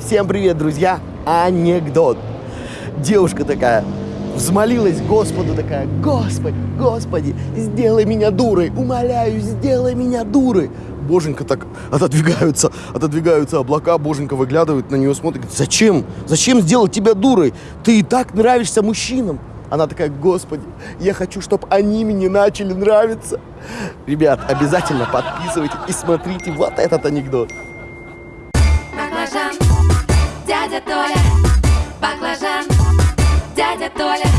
Всем привет, друзья! Анекдот. Девушка такая взмолилась Господу такая, Господи, Господи, сделай меня дурой, умоляю, сделай меня дурой. Боженька так отодвигаются, отодвигаются облака, Боженька выглядывает на нее, смотрит, говорит, зачем, зачем сделать тебя дурой? Ты и так нравишься мужчинам. Она такая, Господи, я хочу, чтобы они мне начали нравиться. Ребят, обязательно подписывайтесь и смотрите вот этот анекдот. Толя, баклажан, дядя Толя.